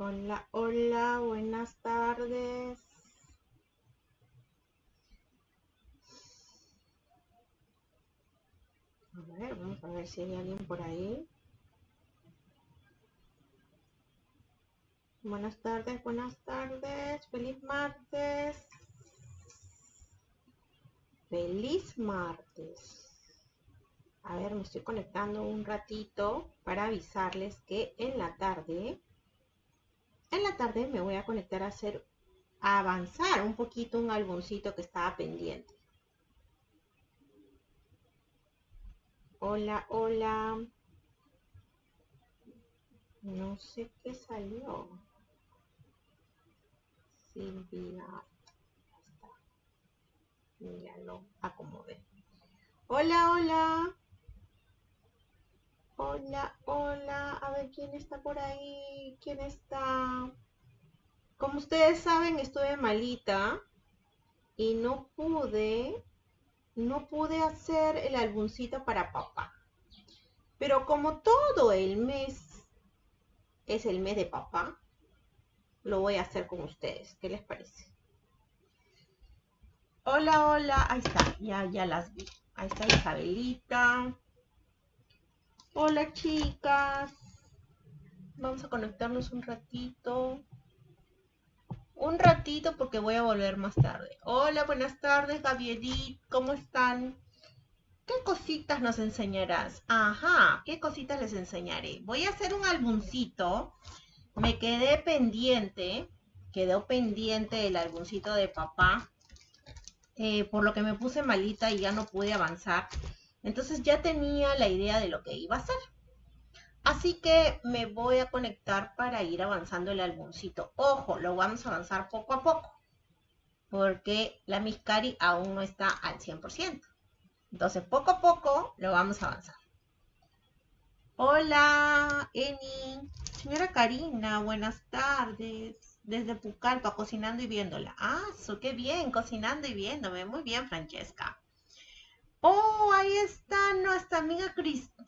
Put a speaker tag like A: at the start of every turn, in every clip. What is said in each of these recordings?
A: Hola, hola, buenas tardes. A ver, vamos a ver si hay alguien por ahí. Buenas tardes, buenas tardes. Feliz martes. Feliz martes. A ver, me estoy conectando un ratito para avisarles que en la tarde en la tarde me voy a conectar a hacer, a avanzar un poquito un álbumcito que estaba pendiente. Hola, hola. No sé qué salió. Silvia. Ya lo acomodé. Hola, hola. Hola, hola, a ver quién está por ahí, quién está. Como ustedes saben, estuve malita y no pude, no pude hacer el álbumcito para papá. Pero como todo el mes es el mes de papá, lo voy a hacer con ustedes. ¿Qué les parece? Hola, hola, ahí está, ya, ya las vi. Ahí está Isabelita. Hola chicas, vamos a conectarnos un ratito. Un ratito porque voy a volver más tarde. Hola, buenas tardes, Gavielit, ¿cómo están? ¿Qué cositas nos enseñarás? Ajá, ¿qué cositas les enseñaré? Voy a hacer un álbumcito. Me quedé pendiente, quedó pendiente el álbumcito de papá, eh, por lo que me puse malita y ya no pude avanzar. Entonces ya tenía la idea de lo que iba a hacer. Así que me voy a conectar para ir avanzando el álbumcito. Ojo, lo vamos a avanzar poco a poco. Porque la Miscari aún no está al 100%. Entonces, poco a poco lo vamos a avanzar. Hola, Eni. Señora Karina, buenas tardes. Desde Pucallpa, cocinando y viéndola. Ah, qué bien, cocinando y viéndome. Muy bien, Francesca. Oh, ahí está nuestra amiga Cristín.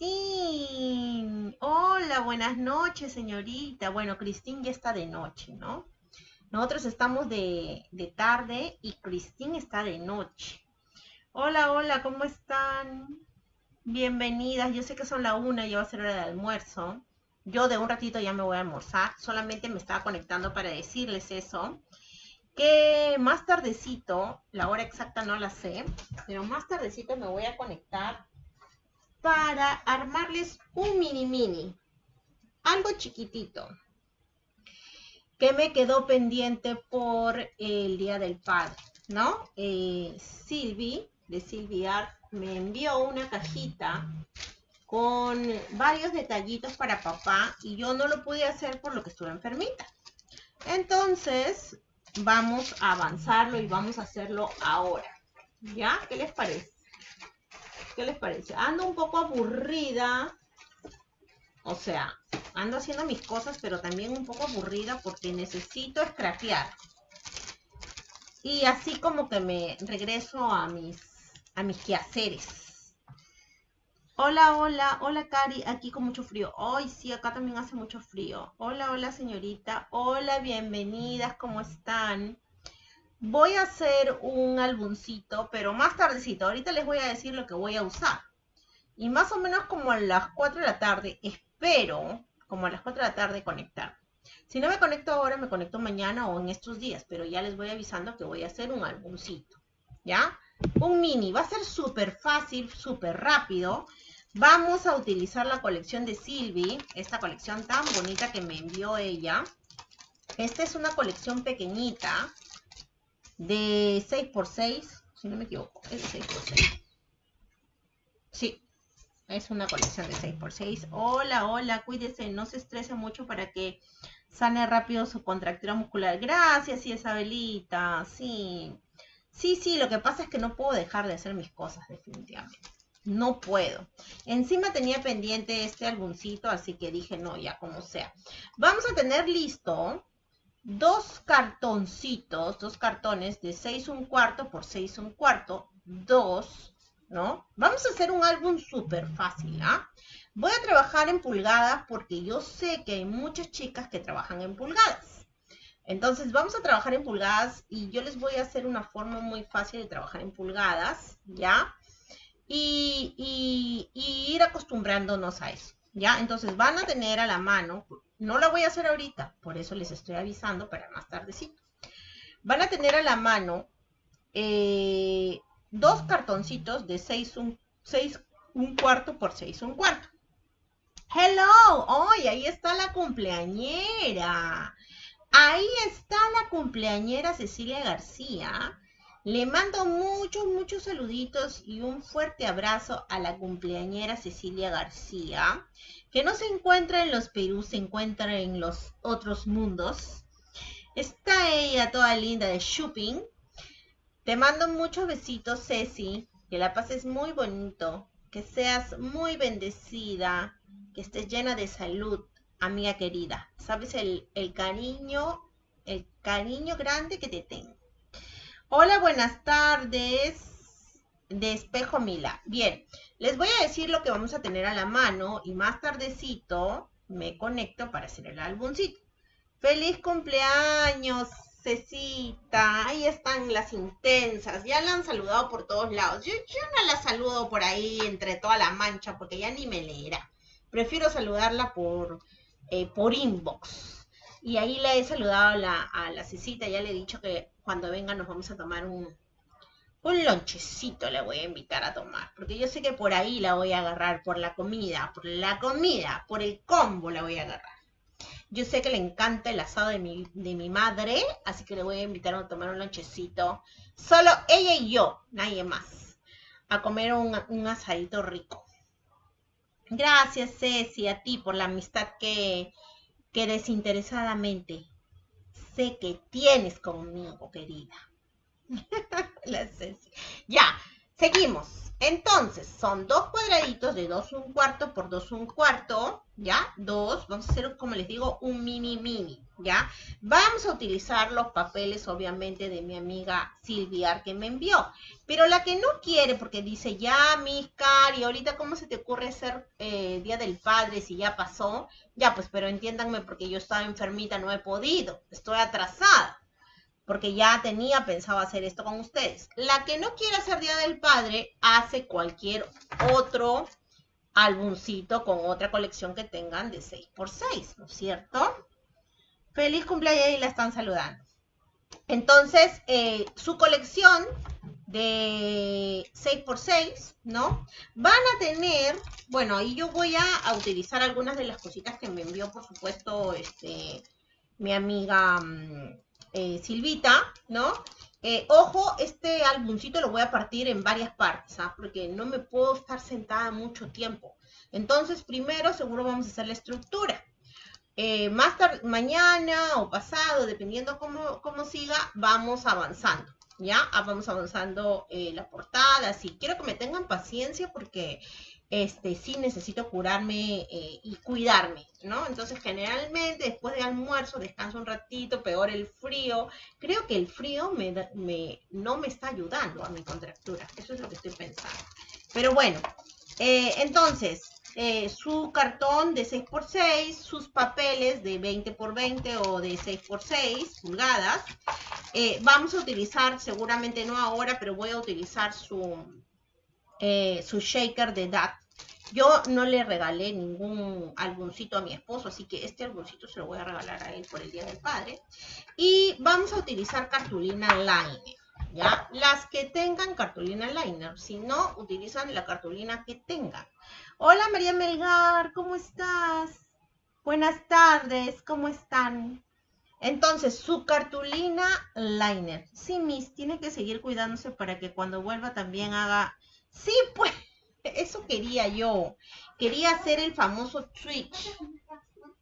A: Hola, buenas noches, señorita. Bueno, Cristín ya está de noche, ¿no? Nosotros estamos de, de tarde y Cristín está de noche. Hola, hola, ¿cómo están? Bienvenidas. Yo sé que son la una y ya va a ser hora de almuerzo. Yo de un ratito ya me voy a almorzar. Solamente me estaba conectando para decirles eso que más tardecito, la hora exacta no la sé, pero más tardecito me voy a conectar para armarles un mini mini, algo chiquitito, que me quedó pendiente por el Día del Padre, ¿no? Eh, Silvi, de Silviar, me envió una cajita con varios detallitos para papá y yo no lo pude hacer por lo que estuve enfermita. Entonces, vamos a avanzarlo y vamos a hacerlo ahora. ¿Ya? ¿Qué les parece? ¿Qué les parece? Ando un poco aburrida. O sea, ando haciendo mis cosas, pero también un poco aburrida porque necesito escrapear. Y así como que me regreso a mis, a mis quehaceres. Hola, hola, hola Cari, aquí con mucho frío. Hoy sí, acá también hace mucho frío. Hola, hola señorita. Hola, bienvenidas, ¿cómo están? Voy a hacer un álbumcito, pero más tardecito. Ahorita les voy a decir lo que voy a usar. Y más o menos como a las 4 de la tarde, espero, como a las 4 de la tarde, conectar. Si no me conecto ahora, me conecto mañana o en estos días, pero ya les voy avisando que voy a hacer un álbumcito. ¿Ya? Un mini. Va a ser súper fácil, súper rápido. Vamos a utilizar la colección de Silvi, esta colección tan bonita que me envió ella. Esta es una colección pequeñita de 6x6, si no me equivoco, es 6x6. Sí, es una colección de 6x6. Hola, hola, cuídese, no se estrese mucho para que sane rápido su contractura muscular. Gracias, Isabelita, sí. Sí, sí, lo que pasa es que no puedo dejar de hacer mis cosas, definitivamente no puedo. Encima tenía pendiente este álbumcito, así que dije, no, ya como sea. Vamos a tener listo dos cartoncitos, dos cartones de 6 un cuarto por 6 un cuarto, dos, ¿no? Vamos a hacer un álbum súper fácil, ¿ah? Voy a trabajar en pulgadas porque yo sé que hay muchas chicas que trabajan en pulgadas. Entonces vamos a trabajar en pulgadas y yo les voy a hacer una forma muy fácil de trabajar en pulgadas, ¿ya? Y, ir acostumbrándonos a eso, ¿ya? Entonces van a tener a la mano, no la voy a hacer ahorita, por eso les estoy avisando para más tardecito. Van a tener a la mano eh, dos cartoncitos de 6 un, un cuarto por 6 un cuarto. Hello, hoy ahí está la cumpleañera. Ahí está la cumpleañera Cecilia García. Le mando muchos, muchos saluditos y un fuerte abrazo a la cumpleañera Cecilia García, que no se encuentra en los Perú, se encuentra en los otros mundos. Está ella toda linda de shopping. Te mando muchos besitos, Ceci. Que la pases muy bonito. Que seas muy bendecida. Que estés llena de salud, amiga querida. Sabes el, el cariño, el cariño grande que te tengo. Hola, buenas tardes. De espejo Mila. Bien, les voy a decir lo que vamos a tener a la mano y más tardecito me conecto para hacer el álbumcito. Feliz cumpleaños, Cecita. Ahí están las intensas. Ya la han saludado por todos lados. Yo, no la saludo por ahí entre toda la mancha porque ya ni me leerá. Prefiero saludarla por, eh, por inbox. Y ahí le he saludado a la, a la Cecita. Ya le he dicho que cuando venga nos vamos a tomar un, un lonchecito le voy a invitar a tomar, porque yo sé que por ahí la voy a agarrar, por la comida, por la comida, por el combo la voy a agarrar. Yo sé que le encanta el asado de mi, de mi madre, así que le voy a invitar a tomar un lonchecito. Solo ella y yo, nadie más. A comer un, asadito rico. Gracias, Ceci, a ti por la amistad que, que desinteresadamente sé que tienes conmigo, querida. Ya, seguimos. Entonces, son dos cuadraditos de 2 un cuarto por 2 un cuarto, ¿ya? Dos, vamos a hacer, como les digo, un mini mini, ¿ya? Vamos a utilizar los papeles, obviamente, de mi amiga Silvia que me envió. Pero la que no quiere, porque dice, ya, mis cari, ahorita cómo se te ocurre hacer eh, Día del Padre si ya pasó? Ya, pues, pero entiéndanme porque yo estaba enfermita, no he podido, estoy atrasada porque ya tenía pensado hacer esto con ustedes. La que no quiere hacer Día del Padre hace cualquier otro álbumcito con otra colección que tengan de 6x6, ¿no es cierto? Feliz cumpleaños y la están saludando. Entonces, eh, su colección de 6x6, ¿no? Van a tener, bueno, ahí yo voy a, utilizar algunas de las cositas que me envió, por supuesto, este, mi amiga mm, eh, Silvita, ¿no? Eh, ojo, este álbumcito lo voy a partir en varias partes, ¿ah? porque no me puedo estar sentada mucho tiempo. Entonces, primero seguro vamos a hacer la estructura. Eh, más tarde, mañana o pasado, dependiendo cómo, cómo siga, vamos avanzando. ¿Ya? Ah, vamos avanzando la portada, así. Quiero que me tengan paciencia porque este, sí necesito curarme eh, y cuidarme, ¿no? Entonces, generalmente después de almuerzo descanso un ratito, peor el frío. Creo que el frío me, no me está ayudando a mi contractura. Eso es lo que estoy pensando. Pero bueno, eh, entonces, eh, su cartón de 6x6, sus papeles de 20x20 o de 6x6 pulgadas. vamos a utilizar, seguramente no ahora, pero voy a utilizar su, su shaker de DAT yo no le regalé ningún álbumcito a mi esposo, así que este álbumcito se lo voy a regalar a él por el Día del Padre. Y vamos a utilizar cartulina liner, ¿ya? Las que tengan cartulina liner, si no, utilizan la cartulina que tengan. Hola María Melgar, ¿cómo estás? Buenas tardes, ¿cómo están? Entonces, su cartulina liner. Sí, Miss, tiene que seguir cuidándose para que cuando vuelva también haga... Sí, pues eso quería yo. Quería hacer el famoso switch.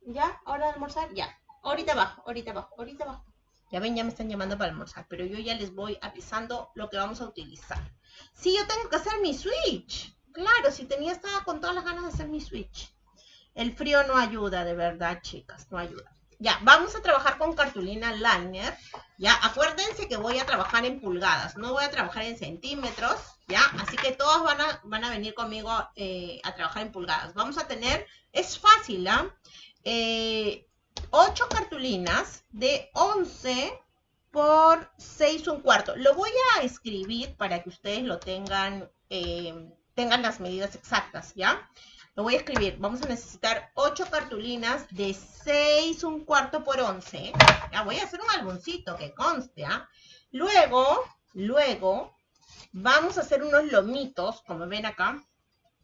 A: ¿Ya? ¿Ahora de almorzar? Ya. Ahorita abajo, ahorita abajo, ahorita abajo. Ya ven, ya me están llamando para almorzar, pero yo ya les voy avisando lo que vamos a utilizar. Sí, yo tengo que hacer mi switch. Claro, si tenía, estaba con todas las ganas de hacer mi switch. El frío no ayuda, de verdad, chicas, no ayuda. Ya, vamos a trabajar con cartulina liner. Ya, acuérdense que voy a trabajar en pulgadas, no voy a trabajar en centímetros, ¿ya? Así que todos van a, van a venir conmigo eh, a trabajar en pulgadas. Vamos a tener, es fácil, ¿ah? Eh, 8 cartulinas de 11 por 6 un cuarto. Lo voy a escribir para que ustedes lo tengan, eh, tengan las medidas exactas, ¿ya? Lo voy a escribir. Vamos a necesitar 8 cartulinas de 6 un cuarto por 11. Ya voy a hacer un algoncito que conste, ¿ah? Luego, luego, vamos a hacer unos lomitos, como ven acá.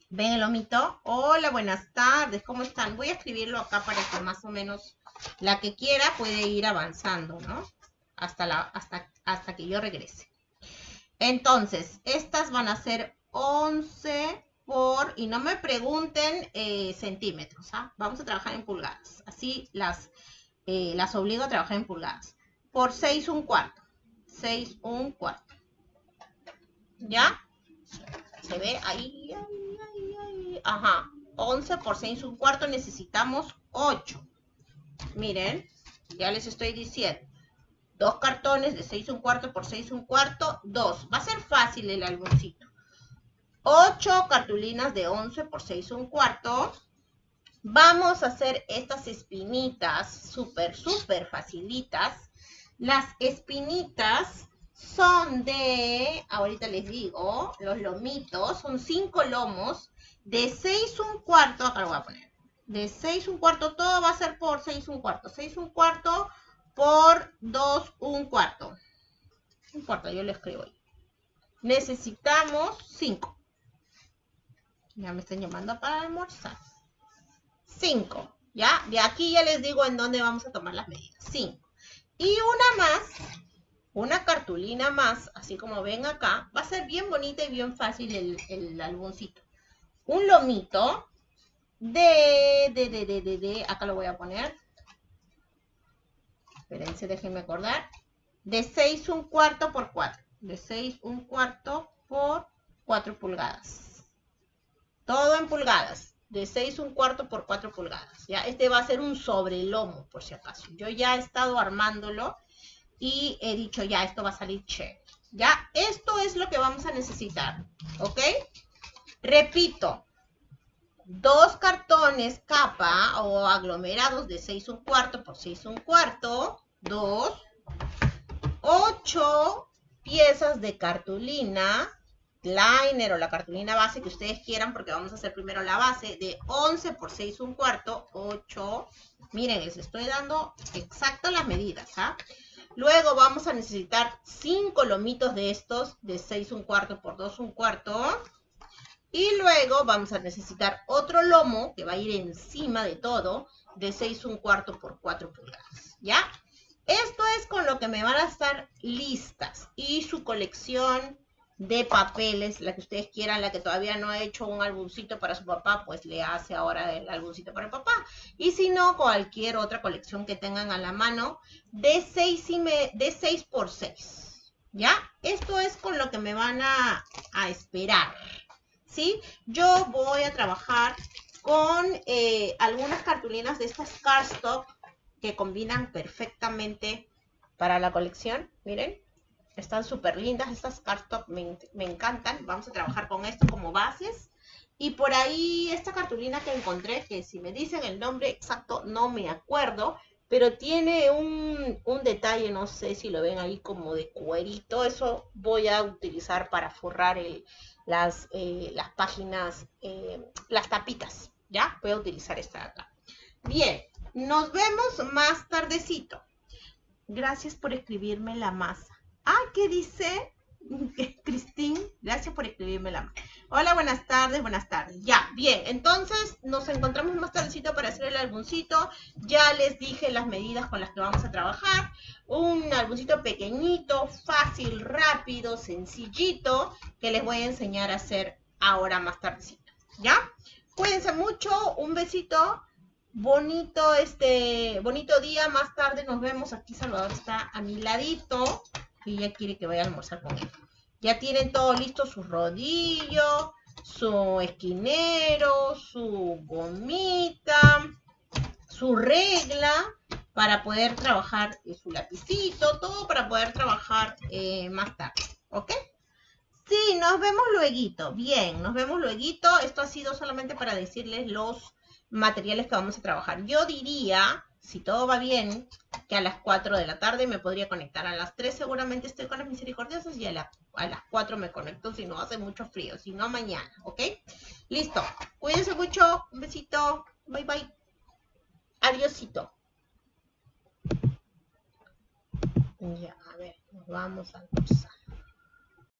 A: ¿Ven el lomito? Hola, buenas tardes, ¿cómo están? Voy a escribirlo acá para que más o menos la que quiera puede ir avanzando, ¿no? Hasta, hasta, hasta que yo regrese. Entonces, estas van a ser 11 por, y no me pregunten eh, centímetros, ¿ah? Vamos a trabajar en pulgadas. Así las, eh, las obligo a trabajar en pulgadas. Por 6 un cuarto. 6 un cuarto. ¿Ya? ¿Se ve? Ahí, ahí, ahí, ahí. Ajá. 11 por 6 un cuarto necesitamos 8. Miren, ya les estoy diciendo. Dos cartones de 6 un cuarto por 6 un cuarto, dos. Va a ser fácil el álbumcito. 8 cartulinas de 11 por 6 un cuarto. Vamos a hacer estas espinitas súper, súper facilitas. Las espinitas son de, ahorita les digo, los lomitos, son 5 lomos de 6 un cuarto, acá lo voy a poner, de 6 un cuarto, todo va a ser por 6 un cuarto. 6 un cuarto por 2 un cuarto. No importa, yo lo escribo ahí. Necesitamos 5. Ya me están llamando para almorzar. 5. ¿Ya? De aquí ya les digo en dónde vamos a tomar las medidas. 5. Y una más, una cartulina más, así como ven acá, va a ser bien bonita y bien fácil el, el. Un lomito de, de, de, de, de, de, acá lo voy a poner. Espérense, déjenme acordar. De 6 un cuarto por 4. De 6 un cuarto por 4 pulgadas. Todo en pulgadas. De 6 un cuarto por 4 pulgadas. ¿ya? Este va a ser un sobrelomo, por si acaso. Yo ya he estado armándolo y he dicho, ya, esto va a salir chévere. ¿Ya? Esto es lo que vamos a necesitar. ¿Ok? Repito, dos cartones capa o aglomerados de 6 un cuarto por 6 un cuarto, dos, ocho piezas de cartulina, liner o la cartulina base que ustedes quieran, porque vamos a hacer primero la base, de 11 por 6 un cuarto, 8, miren, les estoy dando exacto las medidas, ¿ah? Luego vamos a necesitar 5 lomitos de estos, de 6 un cuarto por 2 un cuarto, y luego vamos a necesitar otro lomo que va a ir encima de todo de 6 un cuarto por 4 pulgadas, ¿ya? Esto es con lo que me van a estar listas y su colección de papeles, la que ustedes quieran, la que todavía no ha hecho un álbumcito para su papá, pues le hace ahora el álbumcito para el papá. Y si no, cualquier otra colección que tengan a la mano de 6, y de 6 por 6, ¿ya? Esto es con lo que me van a, a esperar. ¿sí? Yo voy a trabajar con eh, algunas cartulinas de estas cardstock que combinan perfectamente para la colección. Miren, están súper lindas estas me, me encantan. Vamos a trabajar con esto como bases. Y por ahí esta cartulina que encontré, que si me dicen el nombre exacto no me acuerdo, pero tiene un, un, detalle, no sé si lo ven ahí como de cuerito, eso voy a utilizar para forrar el, las, eh, las páginas, eh, las tapitas, ¿ya? Voy a utilizar esta de acá. Bien, nos vemos más tardecito. Gracias por escribirme la masa. Ah, ¿qué dice? Cristín, gracias por escribirme la masa. Hola, buenas tardes, buenas tardes. Ya, bien, entonces nos encontramos más tardecito para hacer el álbumcito. Ya les dije las medidas con las que vamos a trabajar. Un álbumcito pequeñito, fácil, rápido, sencillito, que les voy a enseñar a hacer ahora más tardecito. ¿Ya? Cuídense mucho, un besito. Bonito, este, bonito día. Más tarde nos vemos. Aquí Salvador está a mi ladito y ya quiere que vaya a almorzar con él. Ya tienen todo listo, su rodillo, su esquinero, su gomita, su regla para poder trabajar su lapicito, todo para poder trabajar eh, más tarde, ¿ok? Sí, nos vemos luego. Bien, nos vemos luego. Esto ha sido solamente para decirles los materiales que vamos a trabajar. Yo diría, si todo va bien, que a las 4 de la tarde me podría conectar. A las 3 seguramente estoy con las misericordiosas y a, a las 4 me conecto si no hace mucho frío, si no mañana, ¿ok? Listo. Cuídense mucho. Un besito. Bye bye. Adiósito. Ya, a ver, nos vamos a almorzar.